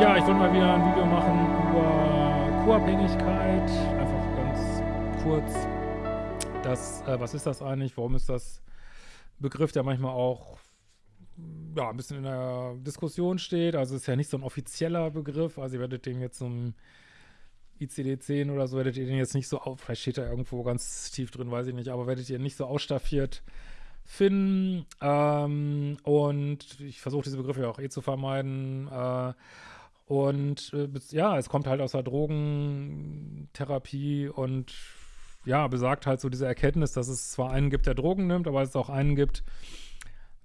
mal wieder ein Video machen über Co-Abhängigkeit. Einfach ganz kurz. Das, äh, was ist das eigentlich? Warum ist das Begriff, der manchmal auch ja, ein bisschen in der Diskussion steht? Also ist ja nicht so ein offizieller Begriff. Also ihr werdet den jetzt zum ICD-10 oder so, werdet ihr den jetzt nicht so, auf, vielleicht steht da irgendwo ganz tief drin, weiß ich nicht, aber werdet ihr nicht so ausstaffiert finden. Ähm, und ich versuche diese Begriffe ja auch eh zu vermeiden. Äh, und äh, ja, es kommt halt aus der Drogentherapie und ja, besagt halt so diese Erkenntnis, dass es zwar einen gibt, der Drogen nimmt, aber es auch einen gibt,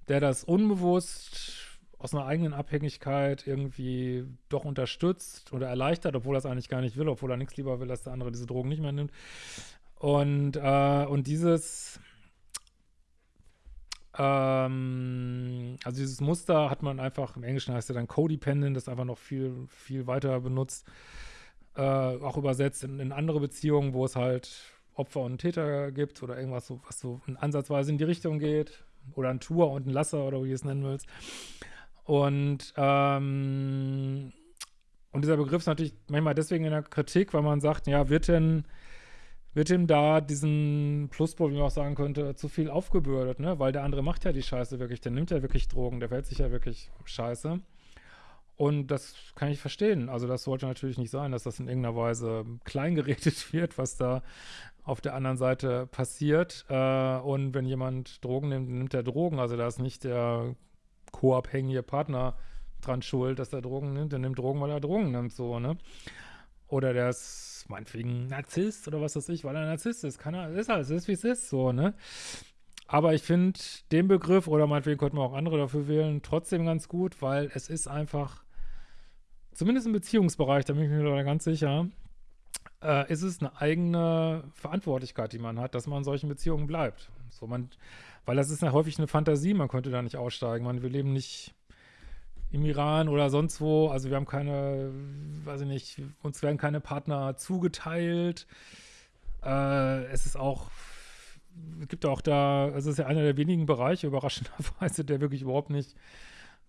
der das unbewusst aus einer eigenen Abhängigkeit irgendwie doch unterstützt oder erleichtert, obwohl er es eigentlich gar nicht will, obwohl er nichts lieber will, dass der andere diese Drogen nicht mehr nimmt. Und, äh, und dieses, ähm, also dieses Muster hat man einfach, im Englischen heißt ja dann Codependent, das einfach noch viel, viel weiter benutzt, äh, auch übersetzt in, in, andere Beziehungen, wo es halt Opfer und Täter gibt oder irgendwas, so, was so ansatzweise in die Richtung geht. Oder ein Tour und ein Lasser oder wie du es nennen willst. Und, ähm, und dieser Begriff ist natürlich manchmal deswegen in der Kritik, weil man sagt, ja, wird denn wird ihm da diesen Pluspol, wie man auch sagen könnte, zu viel aufgebürdet, ne? Weil der andere macht ja die Scheiße wirklich, der nimmt ja wirklich Drogen, der verhält sich ja wirklich scheiße. Und das kann ich verstehen. Also das sollte natürlich nicht sein, dass das in irgendeiner Weise kleingeredet wird, was da auf der anderen Seite passiert. Äh, und wenn jemand Drogen nimmt, nimmt er Drogen. Also da ist nicht der co-abhängige Partner dran schuld, dass er Drogen nimmt. Der nimmt Drogen, weil er Drogen nimmt, so, ne? Oder der ist meinetwegen Narzisst oder was weiß ich, weil er Narzisst ist. Kann er, ist alles, ist wie es ist, so, ne? Aber ich finde den Begriff, oder meinetwegen könnten wir auch andere dafür wählen, trotzdem ganz gut, weil es ist einfach, zumindest im Beziehungsbereich, da bin ich mir ganz sicher, äh, ist es eine eigene Verantwortlichkeit, die man hat, dass man in solchen Beziehungen bleibt. So, man, weil das ist ja häufig eine Fantasie, man könnte da nicht aussteigen. Man, wir leben nicht im Iran oder sonst wo. Also wir haben keine, weiß ich nicht, uns werden keine Partner zugeteilt. Äh, es ist auch, es gibt auch da, es ist ja einer der wenigen Bereiche, überraschenderweise, der wirklich überhaupt nicht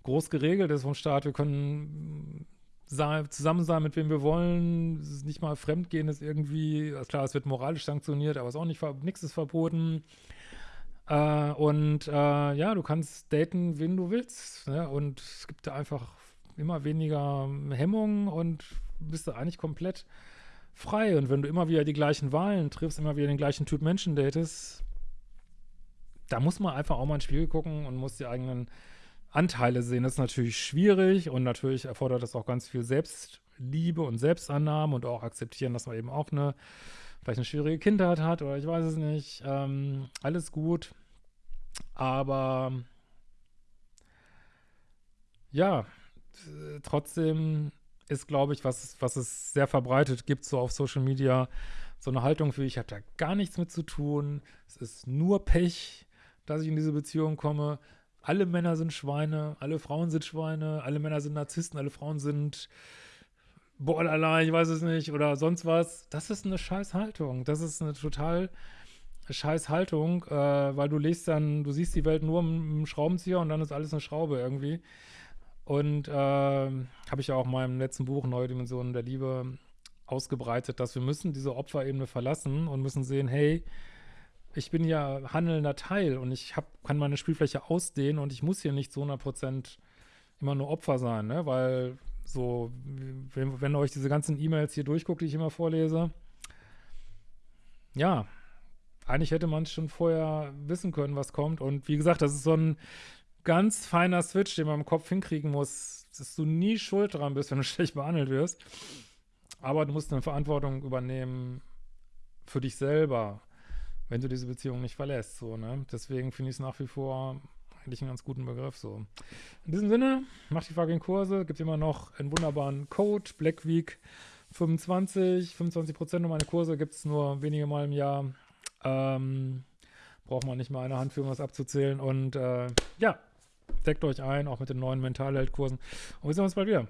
groß geregelt ist vom Staat. Wir können zusammen sein, mit wem wir wollen. Es ist nicht mal Fremdgehen ist irgendwie, klar, es wird moralisch sanktioniert, aber es ist auch nicht, nichts ist verboten. Äh, und äh, ja, du kannst daten, wen du willst. Ne? Und es gibt da einfach immer weniger Hemmungen und bist da eigentlich komplett frei. Und wenn du immer wieder die gleichen Wahlen triffst, immer wieder den gleichen Typ Menschen datest, da muss man einfach auch mal ein Spiel gucken und muss die eigenen Anteile sehen. Das ist natürlich schwierig und natürlich erfordert das auch ganz viel Selbstliebe und Selbstannahme und auch akzeptieren, dass man eben auch eine vielleicht eine schwierige Kindheit hat oder ich weiß es nicht. Ähm, alles gut. Aber ja, trotzdem ist, glaube ich, was, was es sehr verbreitet gibt, so auf Social Media, so eine Haltung für, ich habe da gar nichts mit zu tun, es ist nur Pech, dass ich in diese Beziehung komme. Alle Männer sind Schweine, alle Frauen sind Schweine, alle Männer sind Narzissten, alle Frauen sind Borderline, ich weiß es nicht, oder sonst was. Das ist eine scheiß Haltung. Das ist eine total scheiß Haltung, äh, weil du legst dann, du siehst die Welt nur im, Schraubenzieher und dann ist alles eine Schraube irgendwie. Und äh, habe ich ja auch in meinem letzten Buch Neue Dimensionen der Liebe ausgebreitet, dass wir müssen diese Opferebene verlassen und müssen sehen, hey, ich bin ja handelnder Teil und ich hab, kann meine Spielfläche ausdehnen und ich muss hier nicht zu 100% immer nur Opfer sein, ne? weil so, wenn, wenn ihr euch diese ganzen E-Mails hier durchguckt, die ich immer vorlese, ja, eigentlich hätte man schon vorher wissen können, was kommt. Und wie gesagt, das ist so ein ganz feiner Switch, den man im Kopf hinkriegen muss, dass du nie schuld dran bist, wenn du schlecht behandelt wirst. Aber du musst eine Verantwortung übernehmen für dich selber, wenn du diese Beziehung nicht verlässt. So, ne? Deswegen finde ich es nach wie vor eigentlich einen ganz guten Begriff. So. In diesem Sinne, macht die fucking Kurse, gibt immer noch einen wunderbaren Code, Black Week 25, 25 Prozent um meine Kurse gibt es nur wenige Mal im Jahr. Ähm, braucht man nicht mal eine Hand für um was abzuzählen. Und äh, ja, deckt euch ein, auch mit den neuen Mentalheld-Kursen. Und wir sehen uns bald wieder.